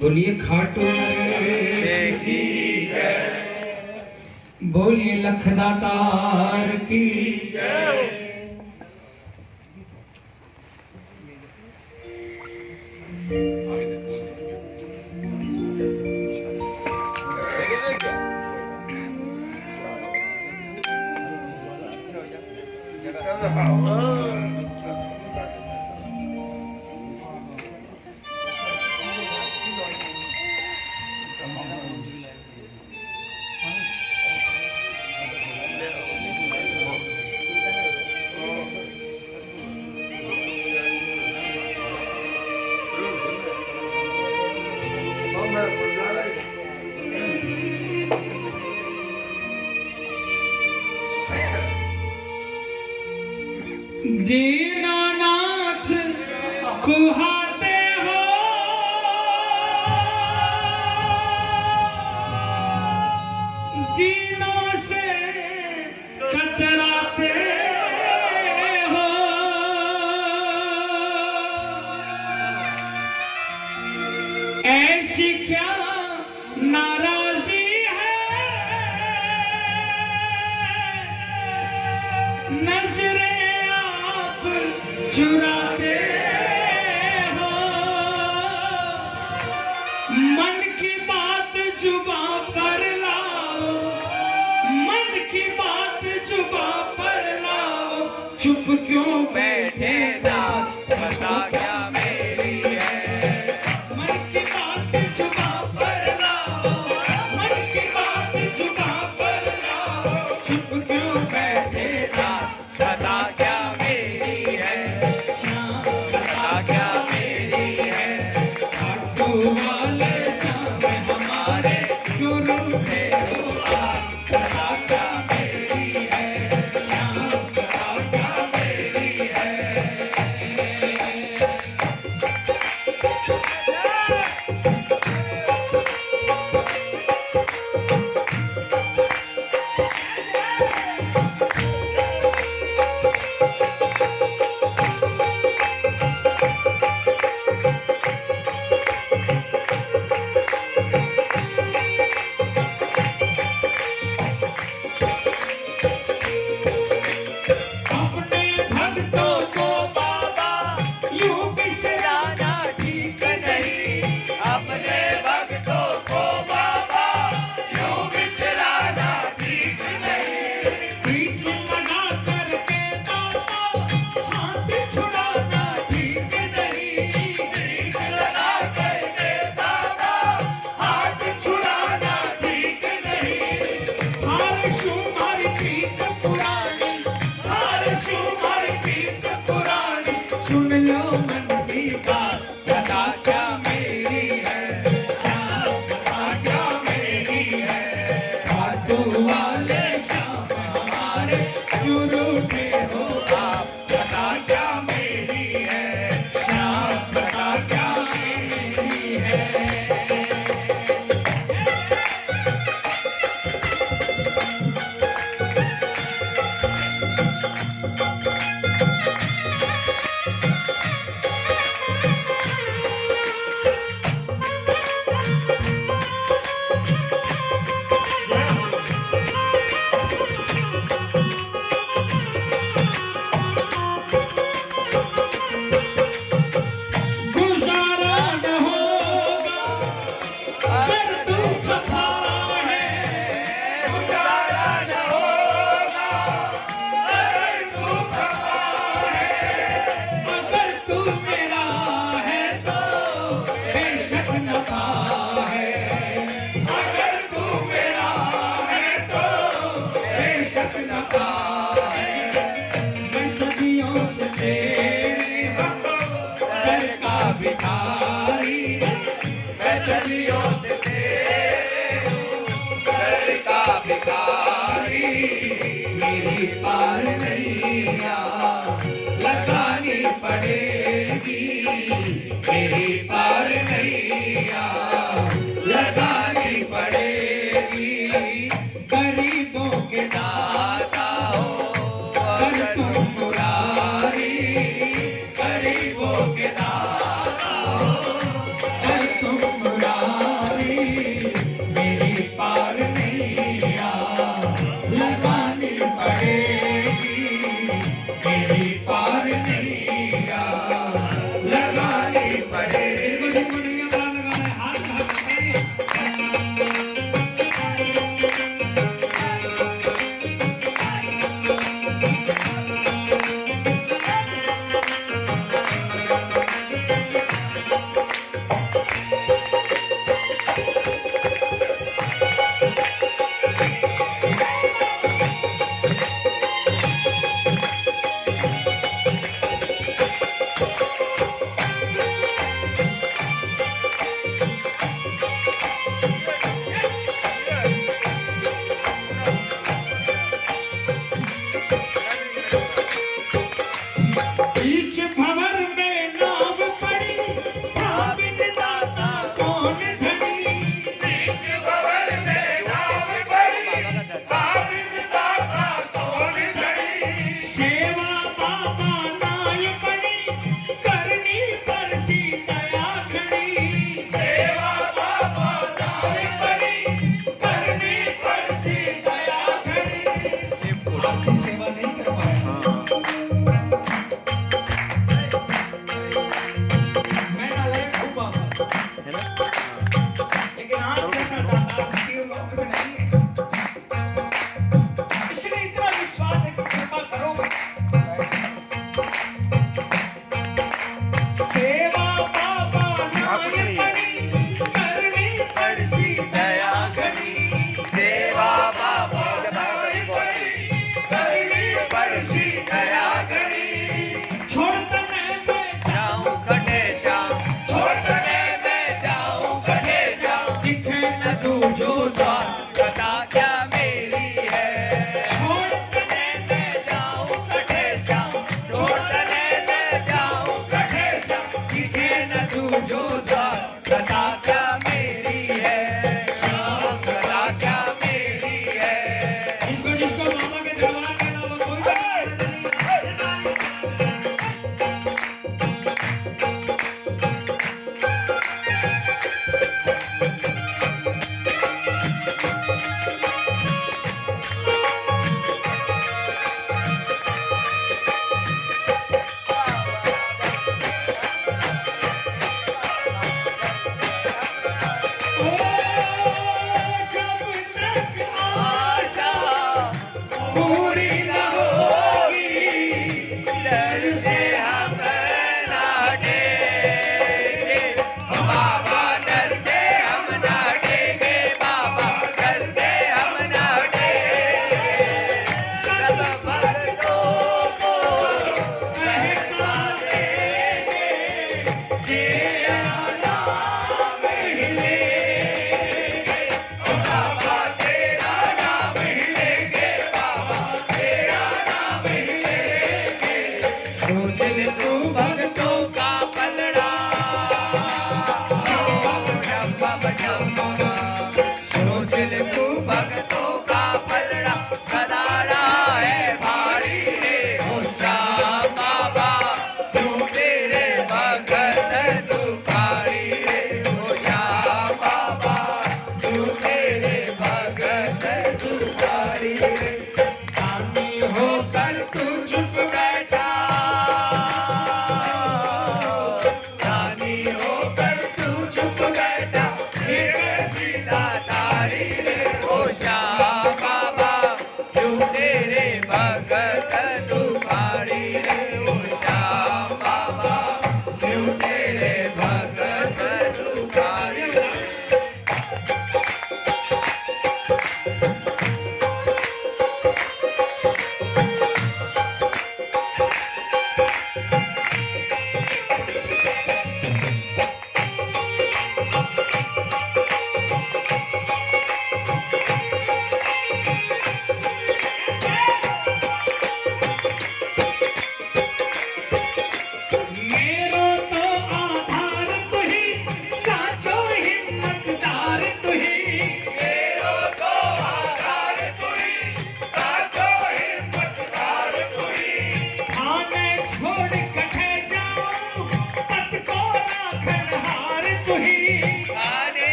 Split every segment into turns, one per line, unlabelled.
बोलिए खाटू। बोलिए लखदातार की दीनानाथ बैठे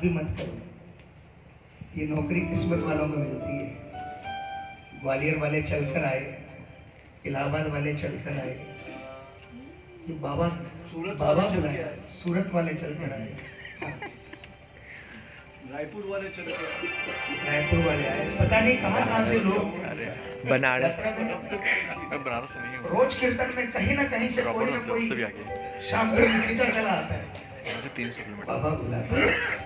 आप भी मत करो। ये नौकरी किस्मत वालों को मिलती है। ग्वालियर वाले चलकर आए इलाहाबाद वाले चलकर आए। ये बाबा
सूरत
बाबा
के
सूरत वाले चलकर आए। हाँ,
रायपुर वाले चले गए
रायपुर वाले आए। पता नहीं कहाँ कहाँ से लोग
बनारस। नहीं
रोज कीर्तन में कहीं ना कहीं से कोई ना कोई
भी आगे
शाम को खींचा चला आता है। बाबा बुलाते हैं।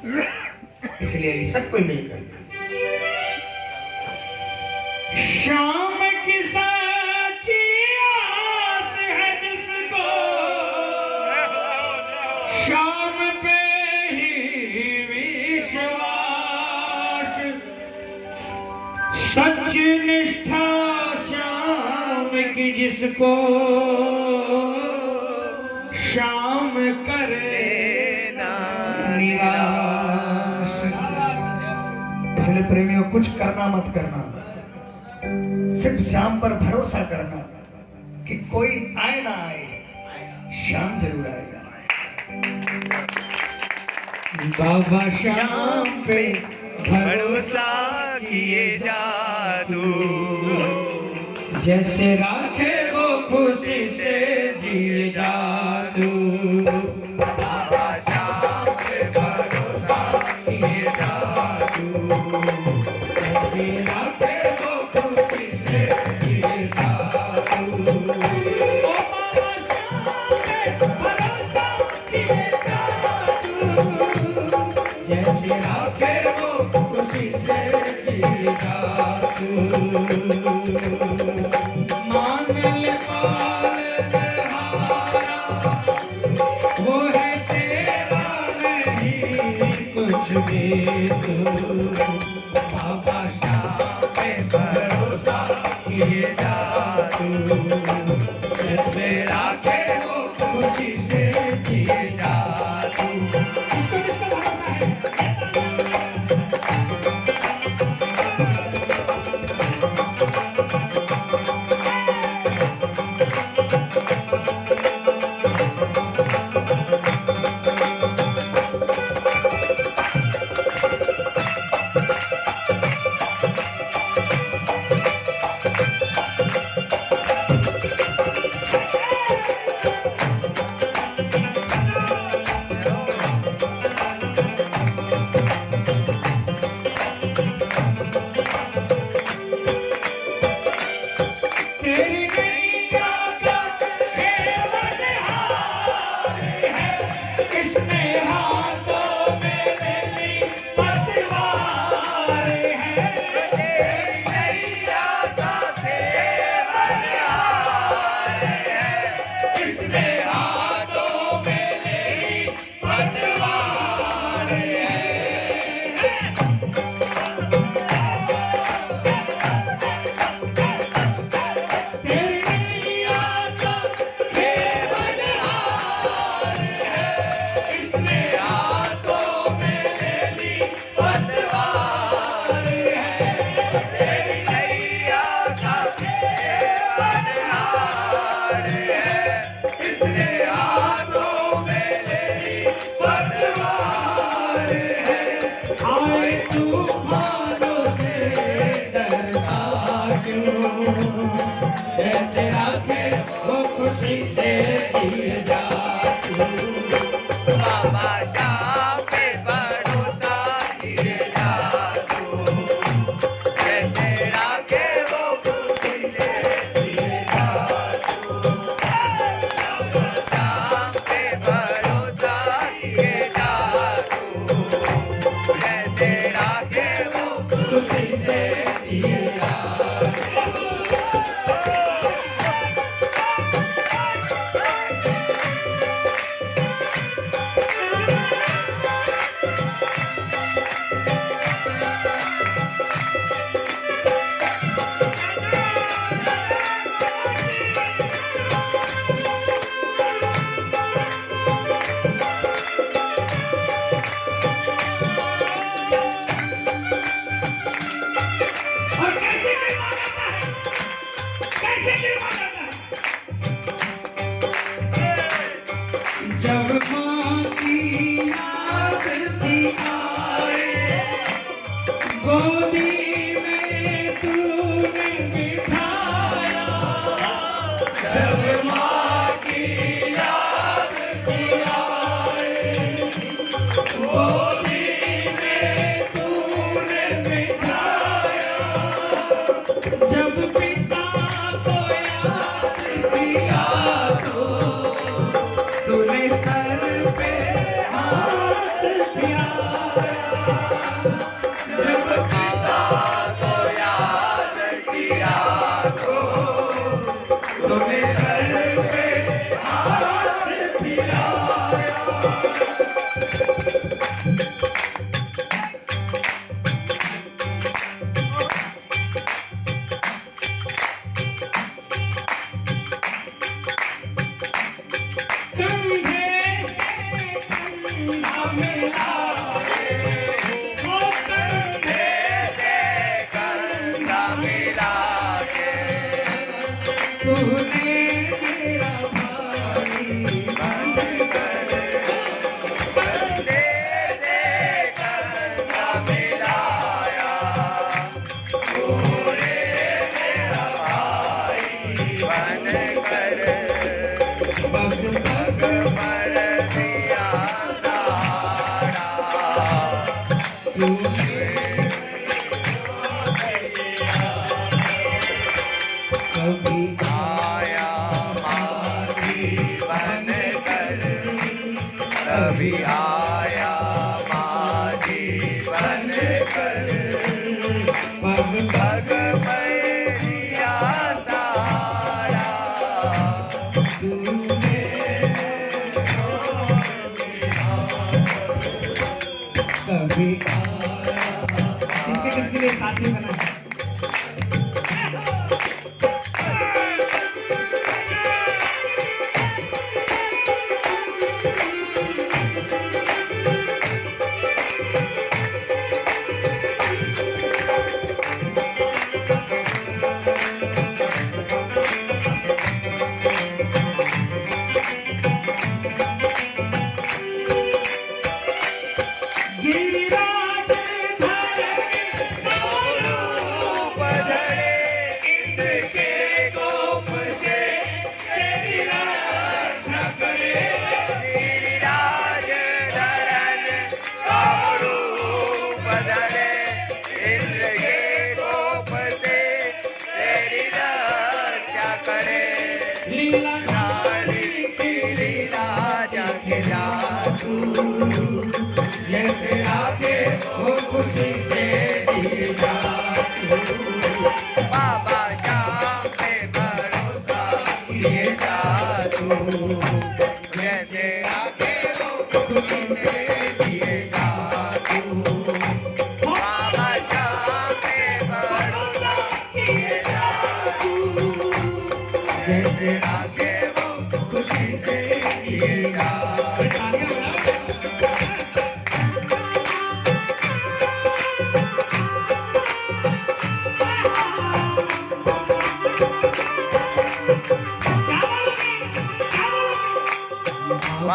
इसलिए ये सब कोई नहीं करता शाम की सच्ची आस है जिसको। शाम पे ही विश्वास। सच निष्ठा शाम की जिसको। शाम करे इसलिए प्रेमियों कुछ करना मत करना। सिर्फ़ शाम पर भरोसा करना कि कोई आए ना आए शाम ज़रूर आएगा। बाबा शाम पे
भरोसा किए जादू।
जैसे राखे वो खुशी से जिए जादू जादू जैसे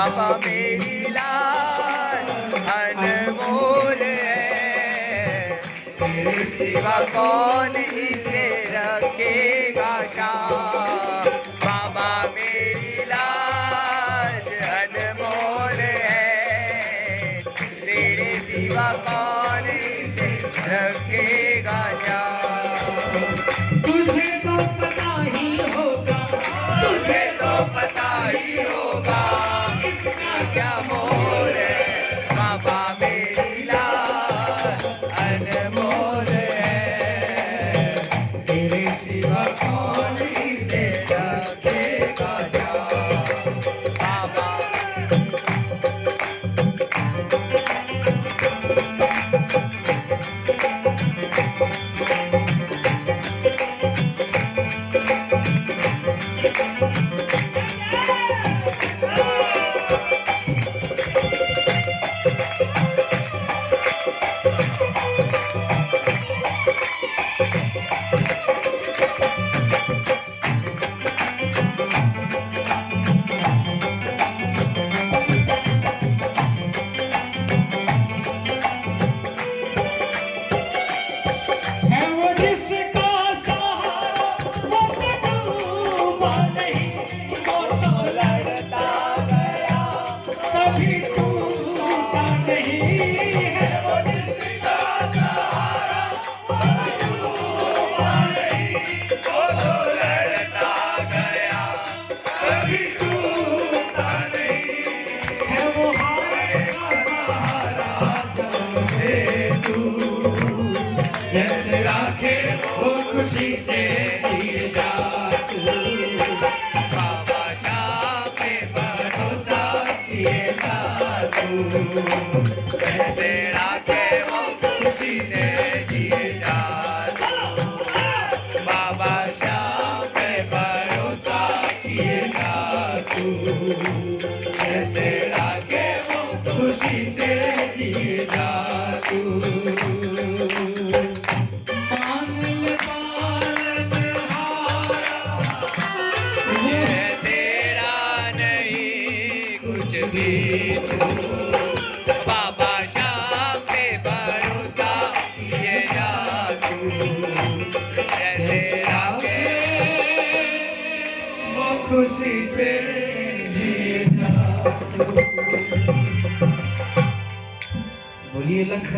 बाबा
मेरी लाल अनमोल है कौन इसे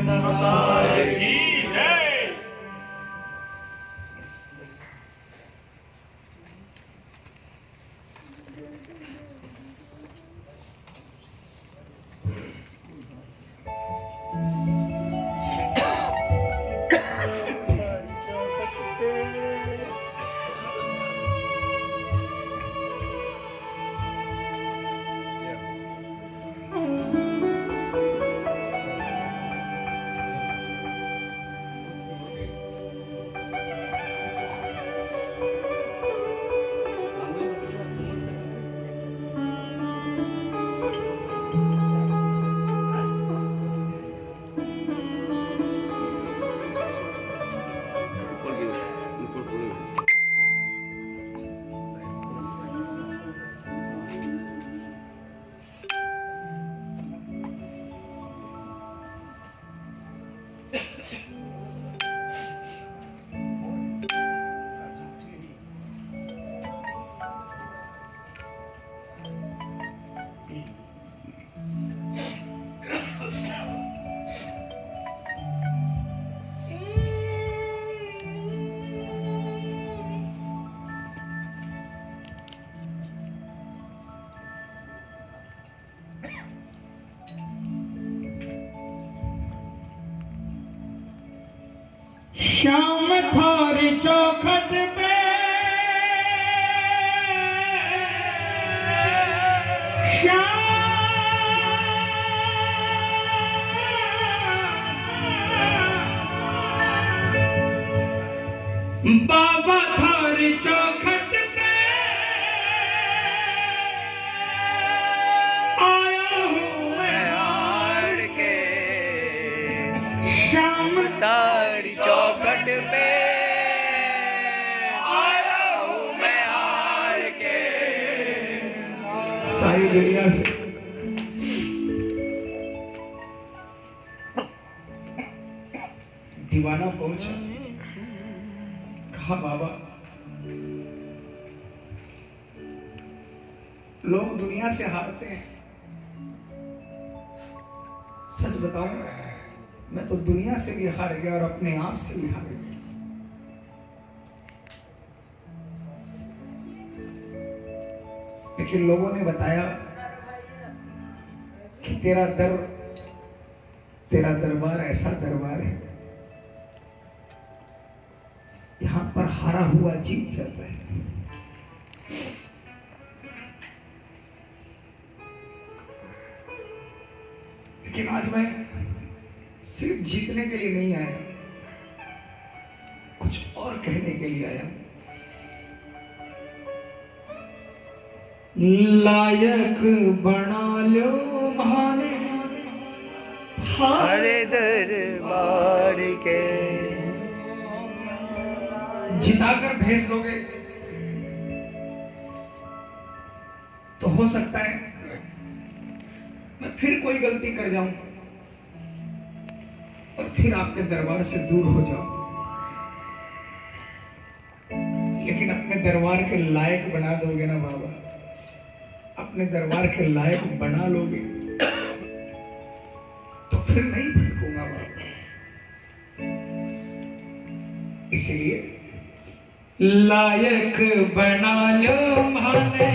बोलिए श्याम थारी चौखट लोगों ने बताया कि तेरा दर, तेरा दरबार ऐसा दरबार है। यहाँ पर हारा हुआ जीत जाता है। लेकिन आज मैं सिर्फ़ जीतने के लिए नहीं आया। लायक बना लो भाने।
हरे दरबार के।
जिताकर भेज दोगे। तो हो सकता है मैं फिर कोई गलती कर जाऊँ और फिर आपके दरबार से दूर हो जाऊँ। लेकिन अपने दरबार के लायक बना दोगे ना बाबा। अपने दरबार के लायक बना लोगे तो फिर नहीं भटकूँगा बाबा इसलिए, लायक बना लो माने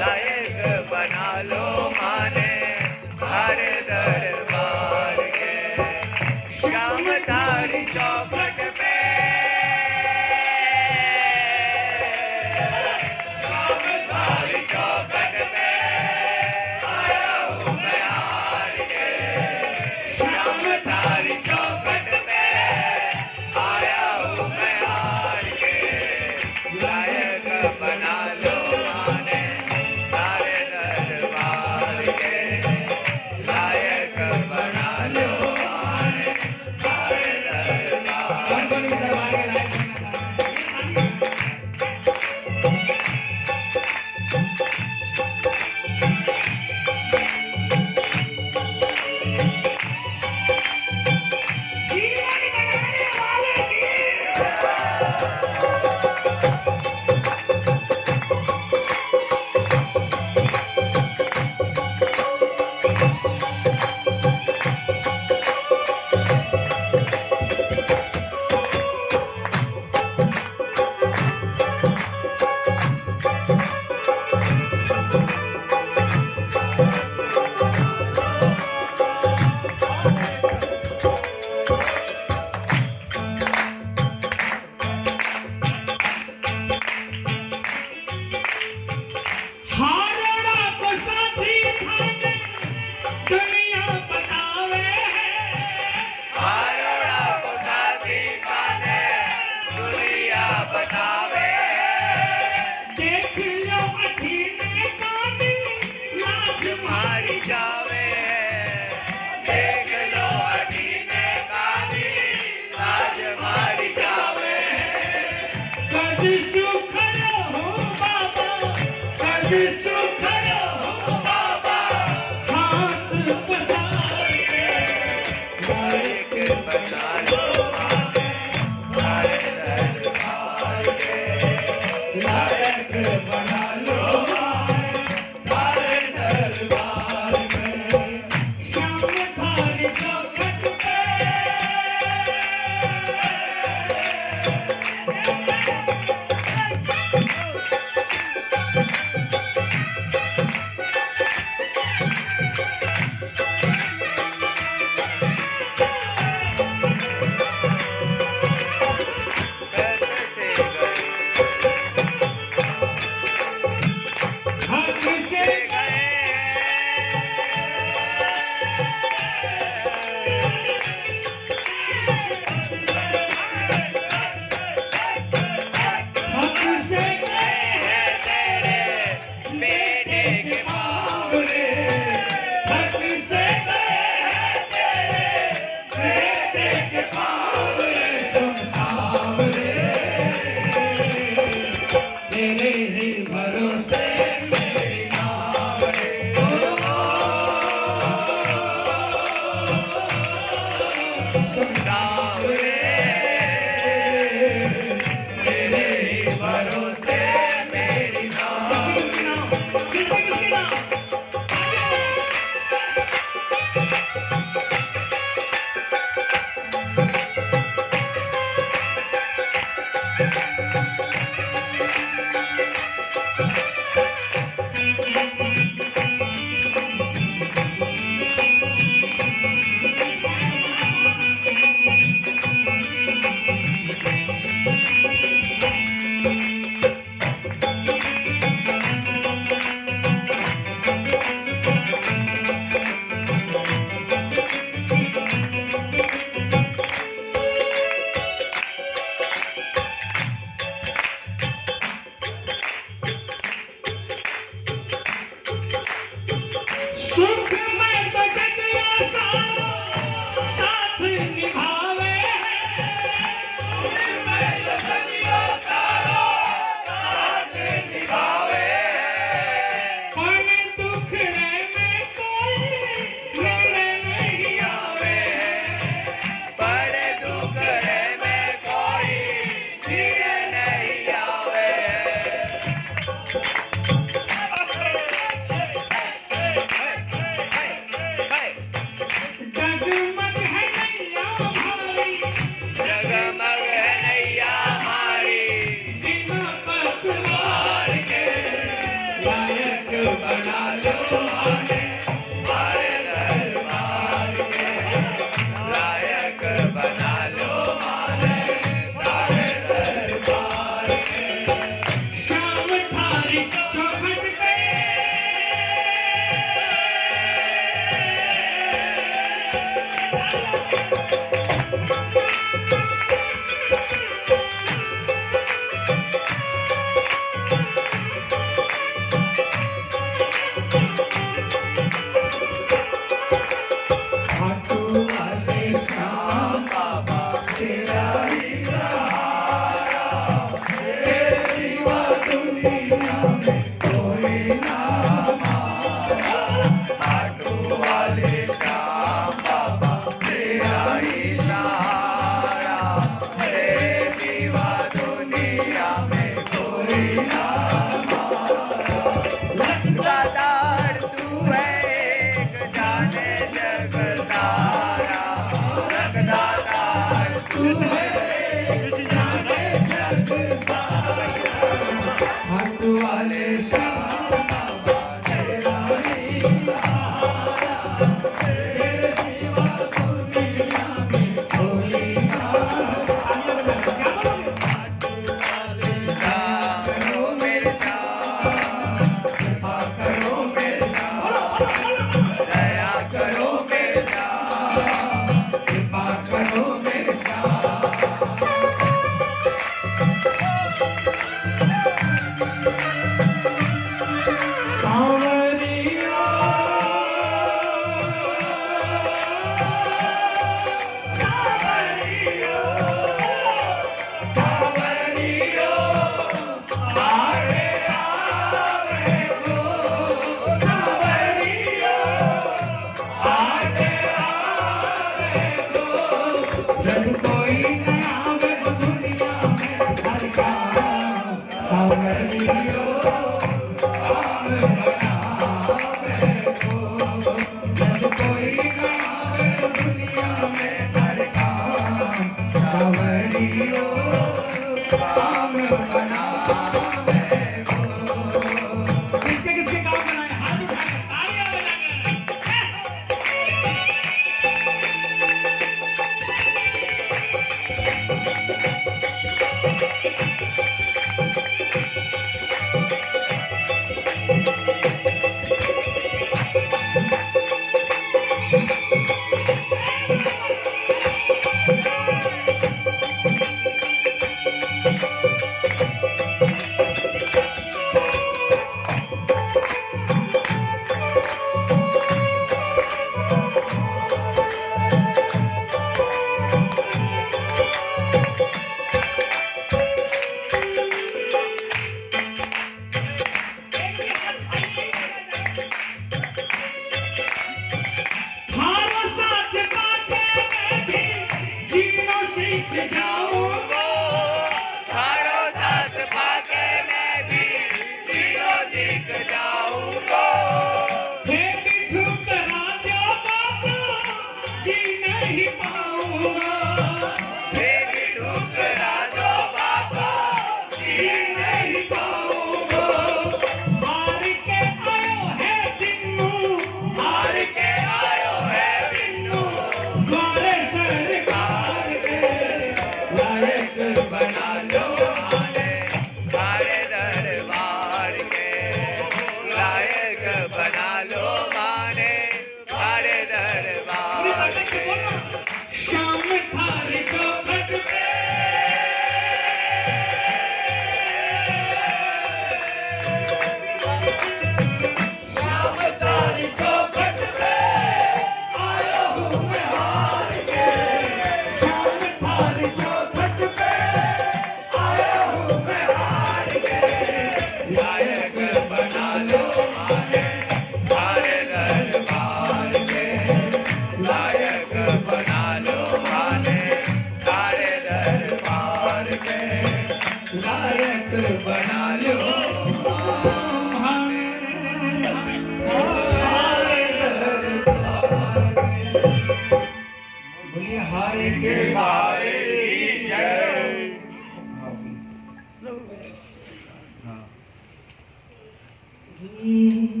嗯。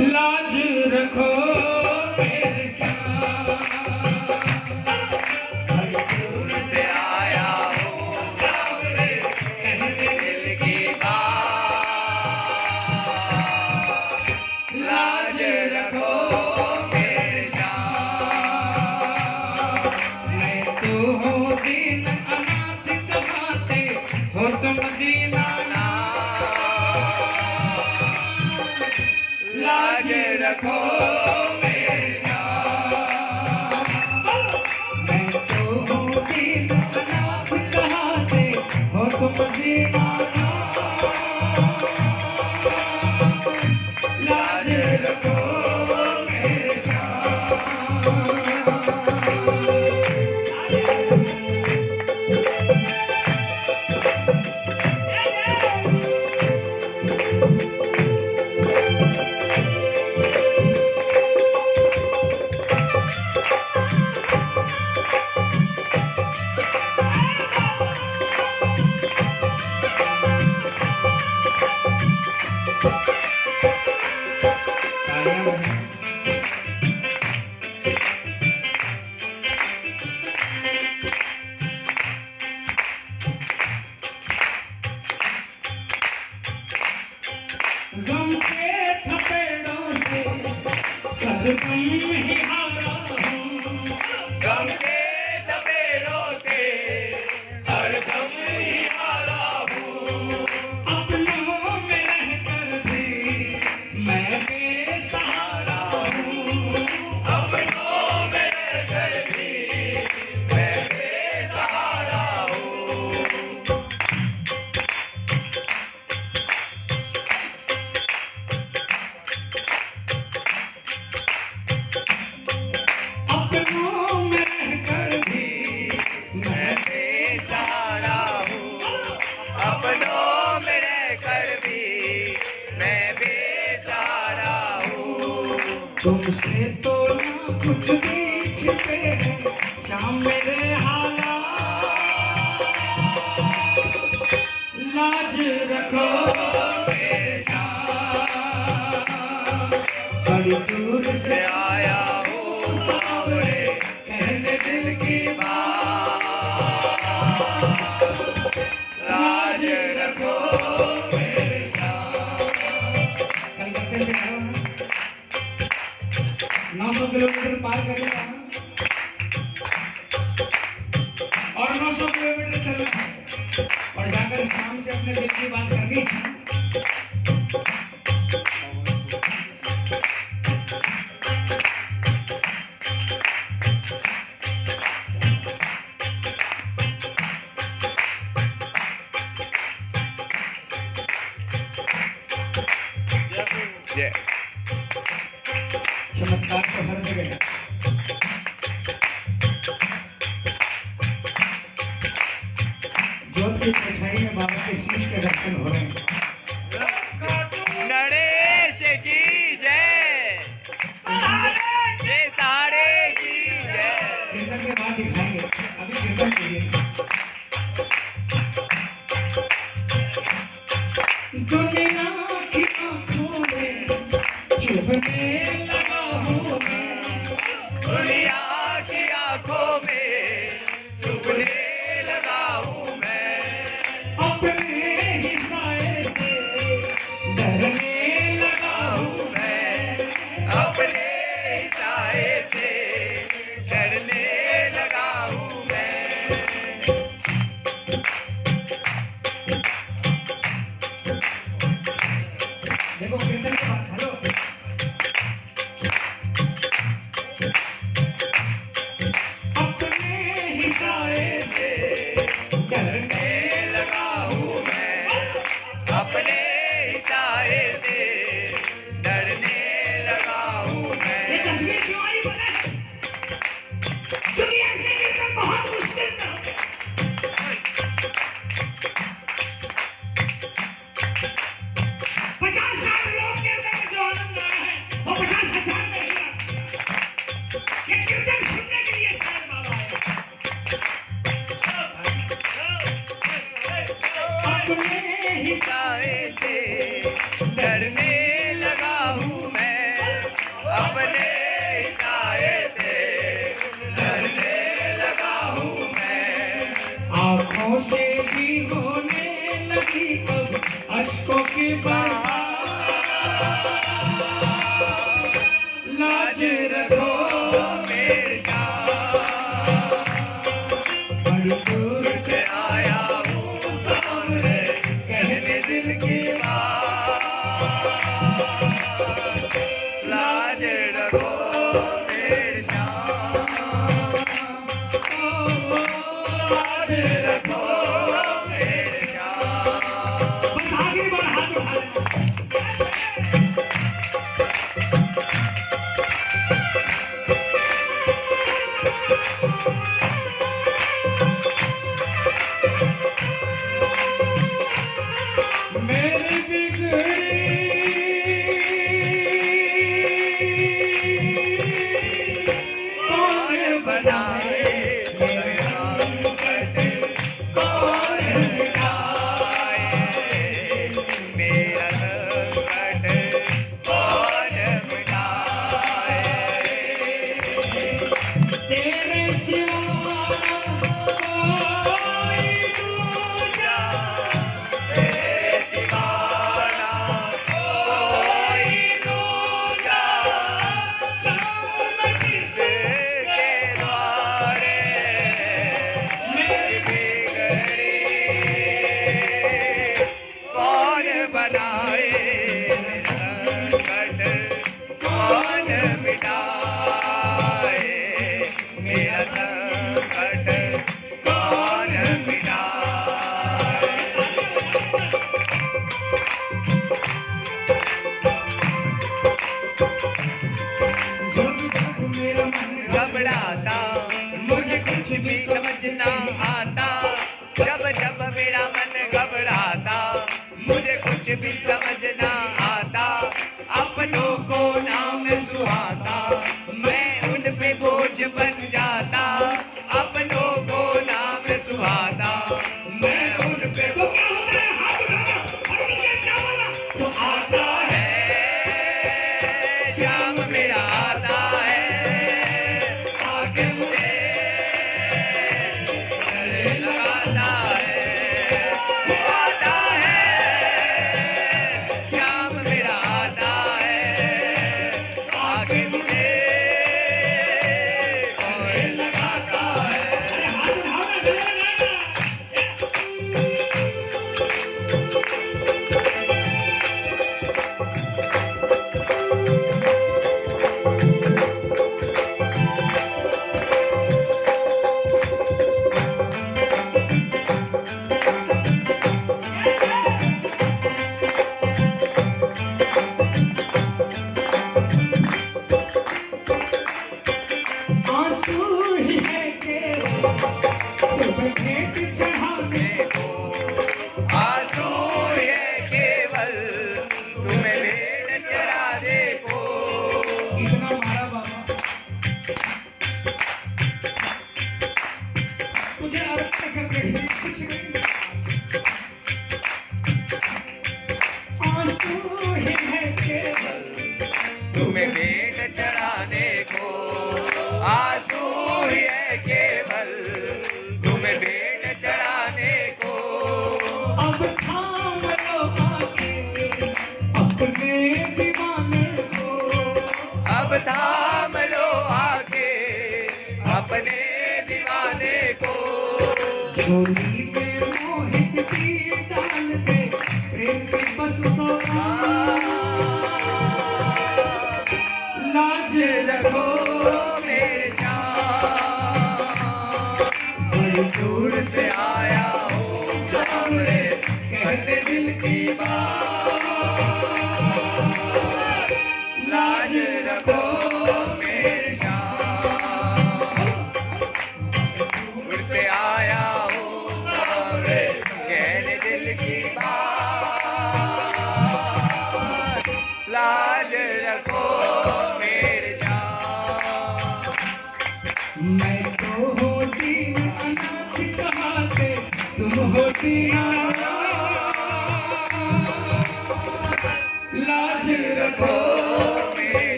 लाज रखो। Thank you.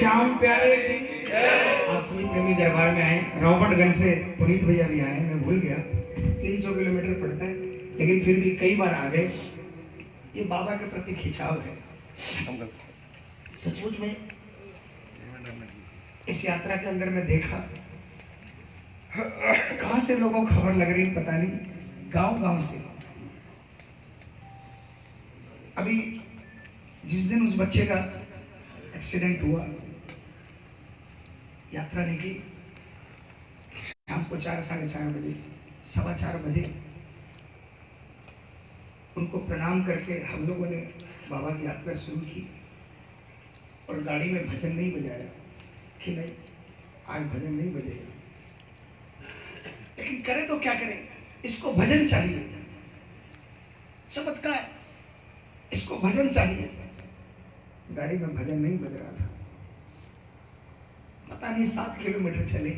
श्याम
प्यारे की। आप सभी प्रेमी दरबार में आए। रॉबर्टगंज से पुनीत भैया भी आए मैं भूल गया। 300 किलोमीटर पड़ता है, लेकिन फिर भी कई बार आ गए। ये बाबा के प्रति खिंचाव है। सचमुच में इस यात्रा के अंदर मैं देखा, कहाँ से लोगों को खबर लग रही पता नहीं गाँव गाँव से। अभी जिस दिन उस बच्चे का एक्सीडेंट हुआ यात्रा निकली शाम को चार, साढ़े चार बजे, सवा चार बजे उनको प्रणाम करके हम लोगों ने बाबा की यात्रा शुरू की और गाड़ी में भजन नहीं बजाया कि नहीं, आज भजन नहीं बजेगा। लेकिन करे तो क्या करें? इसको भजन चाहिए। चमत्कार, इसको भजन चाहिए। गाड़ी में भजन नहीं बज रहा था। पता नहीं सात किलोमीटर चले।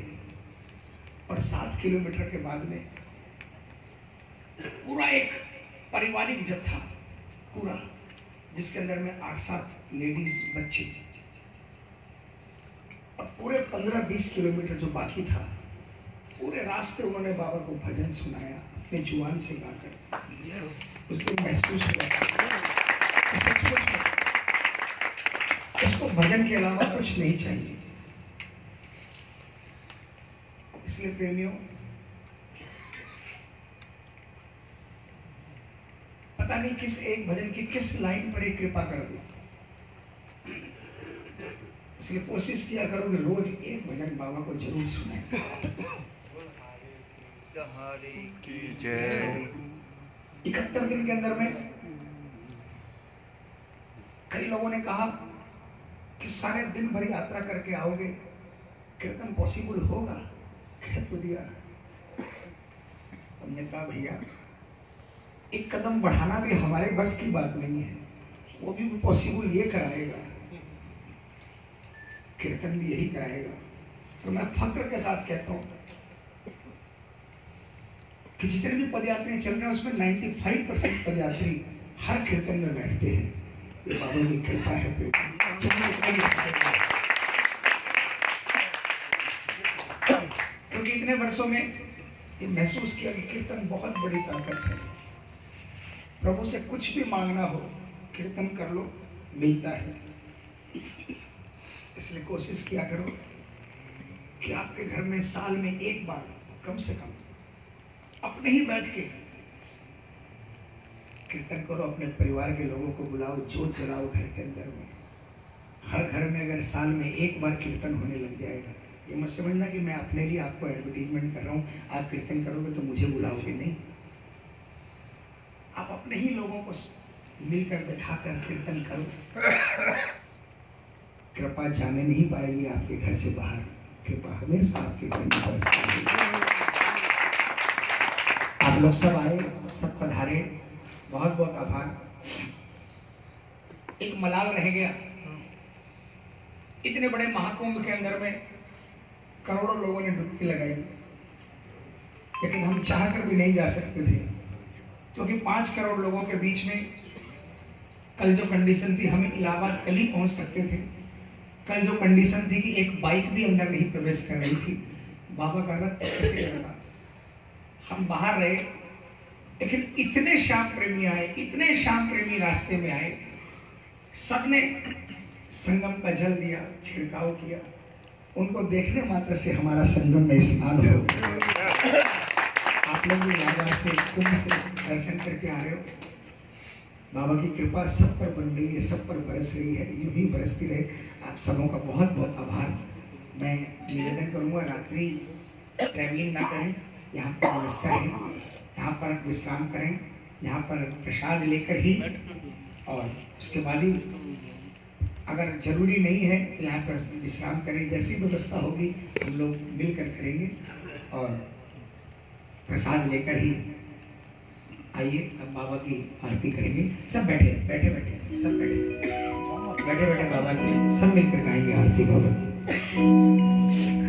और सात किलोमीटर के बाद में पूरा एक पारिवारिक जत्था पूरा, जिसके अंदर में आठ सात लेडीज़ बच्चे। और पूरे पंद्रह बीस किलोमीटर जो बाकी था, पूरे रास्ते उन्होंने बाबा को भजन सुनाया, अपने ज़ुबान से गाकर। उस दिन महसूस हुआ। सचमुच इसको भजन के अलावा कुछ नहीं चाहिए। इसलिए प्रेमियों पता नहीं किस एक भजन की किस लाइन पर एक कृपा कर दी। इसलिए कोशिश किया करो कि रोज एक भजन बाबा को ज़रूर
जय
इकहत्तर दिन के अंदर में कई लोगों ने कहा कि सारे दिन भर यात्रा करके आओगे, कीर्तन पॉसिबल होगा? तो दिया। हमने कहा, भैया, एक कदम बढ़ाना भी हमारे बस की बात नहीं है। वो भी पॉसिबल ये कराएगा। कीर्तन भी यही कराएगा। तो मैं फक्र के साथ कहता हूँ कि जितने भी पदयात्री चल रहे हैं, उसमें 95 परसेंट पदयात्री हर कीर्तन में बैठते हैं। ये बाबा की कृपा है। क्योंकि इतने वर्षों में ये महसूस किया कि कीर्तन बहुत बड़ी ताकत है। प्रभु से कुछ भी मांगना हो, कीर्तन कर लो, मिलता है। इसलिए कोशिश किया करो कि आपके घर में साल में एक बार, कम से कम, अपने ही बैठ के कीर्तन करो, अपने परिवार के लोगों को बुलाओ, जोत जलाओ घर के अंदर में। हर घर में अगर साल में एक बार कीर्तन होने लग जाएगा ये मत समझना कि मैं अपने लिए आपको एडवर्टीजमेंट कर रहा हूँ। आप कीर्तन करोगे तो मुझे बुलाओगे नहीं। आप अपने ही लोगों को मिलकर बैठा कर कीर्तन करो। कृपा जाने नहीं पाएगी आपके घर से बाहर। कृपा हमेशा आपके घर में। आप लोग सब आए, सब पधारे। बहुत बहुत आभार। एक मलाल रह गया।
इतने बड़े महाकुंभ के अंदर में करोड़ों लोगों ने डुबकी लगाई, लेकिन हम चाह कर भी नहीं जा सकते थे, क्योंकि पाँच करोड़ लोगों के बीच में कल जो कंडीशन थी, हम इलाहाबाद कल ही पहुँच सकते थे। कल जो कंडीशन थी कि एक बाइक भी अंदर नहीं प्रवेश कर रही थी। बाबा का रथ कैसे लगा हम बाहर रहे, लेकिन इतने श्याम प्रेमी आए, इतने श्याम प्रेमी रास्ते में आए, सबने संगम का जल दिया, छिड़काव किया। उनको देखने मात्र से हमारा संगम में स्नान हो आप लोग भी बाबा से कुंभ से दर्शन करके आ रहे हो। बाबा की कृपा सब पर बन रही है, सब पर बरस रही है, यूँ ही बरसती रहे। आप सबों का बहुत बहुत आभार। मैं निवेदन करूँगा, रात्रि ट्रैवलिंग ना करें। यहाँ पर व्यवस्था है। यहाँ पर विश्राम करें। यहाँ पर प्रसाद लेकर ही और उसके बाद ही अगर ज़रूरी नहीं है तो यहाँ पर विश्राम करें। जैसी व्यवस्था होगी, हम लोग मिलकर करेंगे और प्रसाद लेकर ही आइए। अब बाबा की आरती करेंगे। सब बैठे बैठे बैठे, सब बैठे। बैठे बैठे बाबा की। सब मिलकर गाएँगे आरती, बाबा।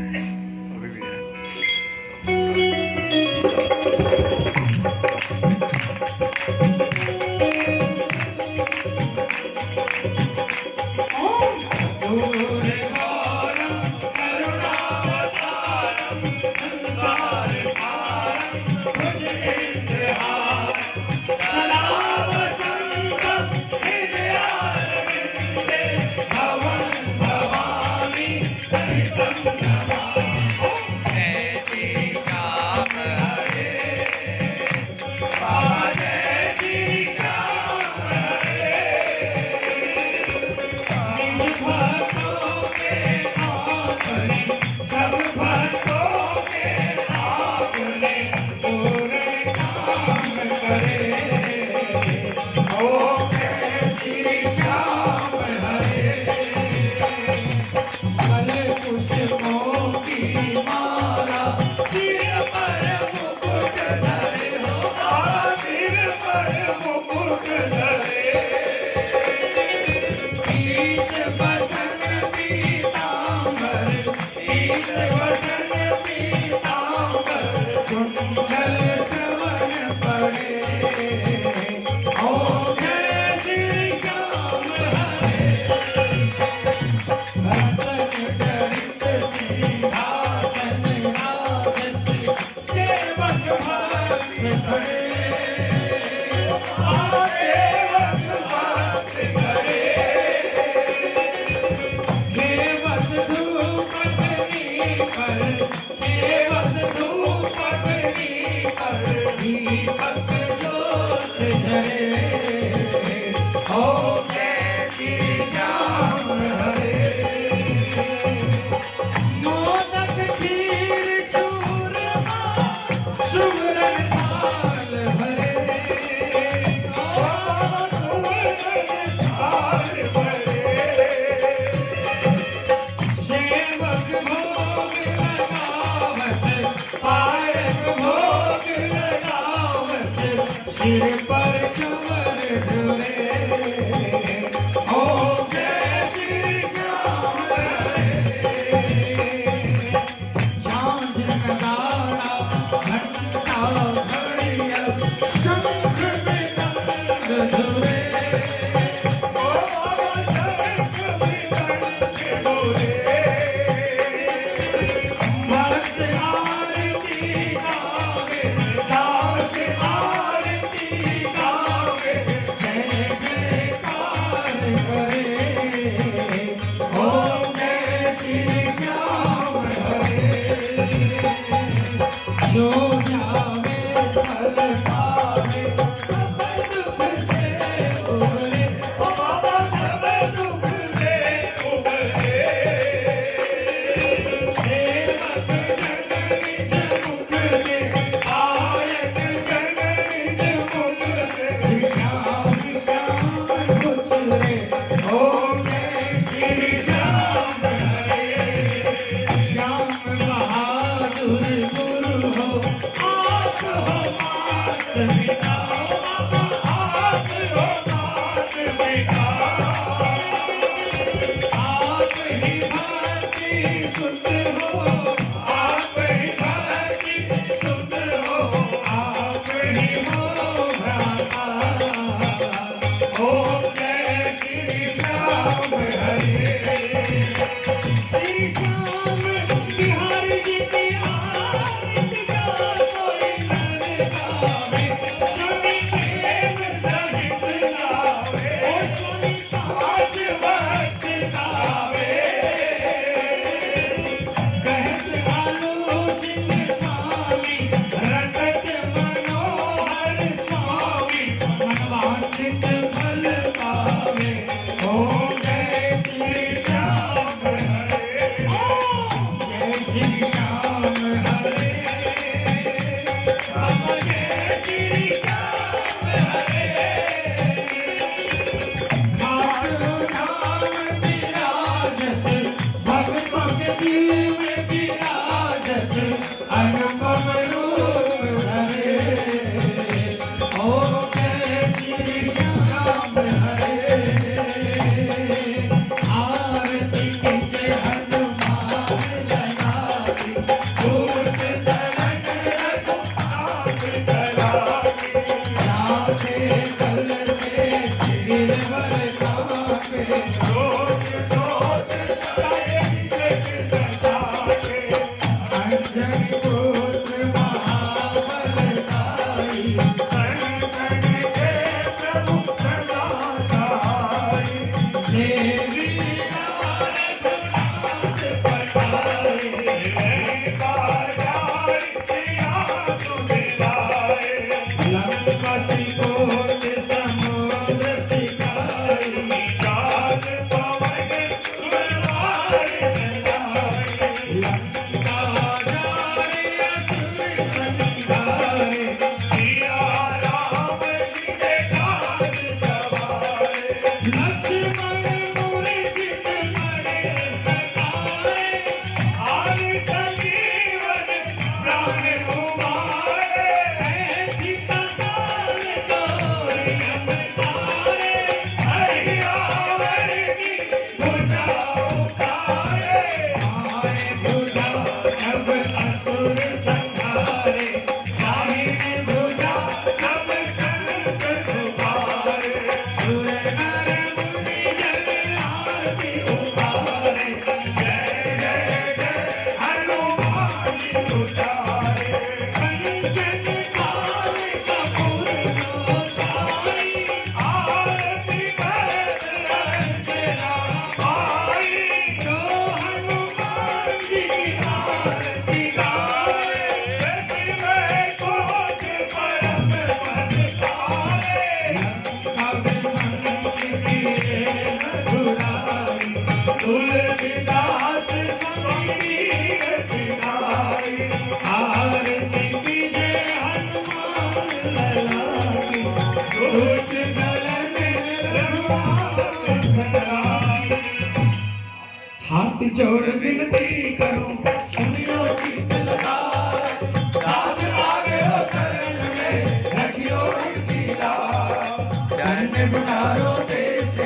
बुलारो देश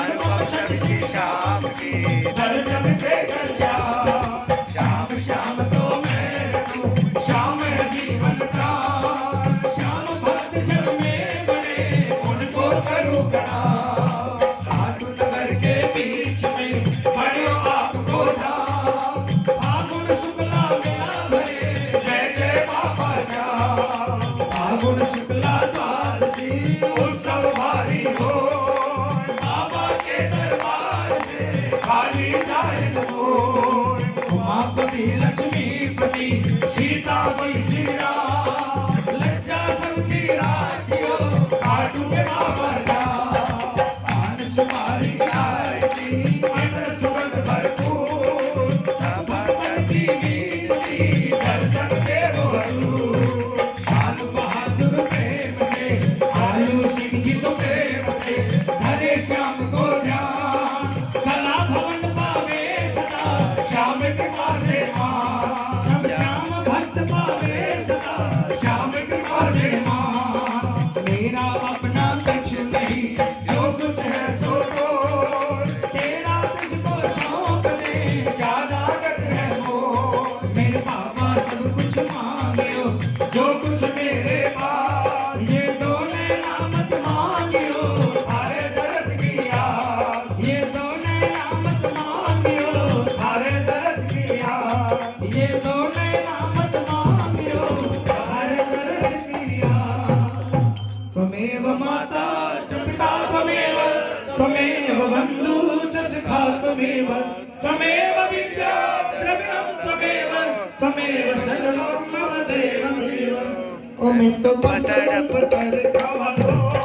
अनुभव श्री दर्शन से कर तो पसर पसर